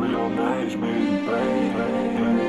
real maybe, baby.